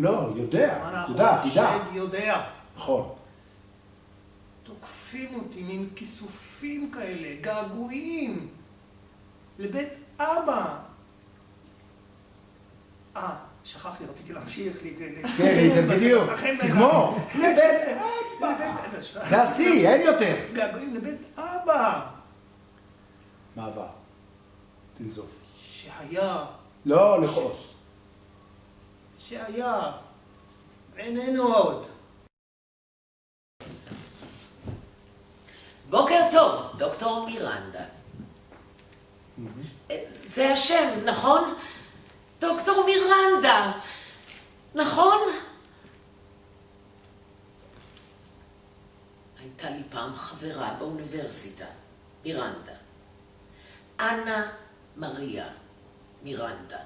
לא, יודע, תדע, תדע. השד יודע. נכון. תוקפים אותי מין כיסופים כאלה, געגועים, לבית אבא. אה, שכחתי, רציתי להמשיך. כן, בדיוק, תגמור. לבית אבא. זה השיא, אין יותר. געגועים לבית אבא. מעבר. תנזוף. שהיה, לא לכעוס. שהיה, איננו עוד. בוקר טוב, דוקטור מירנדה. זה השם, נכון? דוקטור מירנדה, נכון? הייתה לי פעם חברה באוניברסיטה, מירנדה. אנה מריה מירנדה.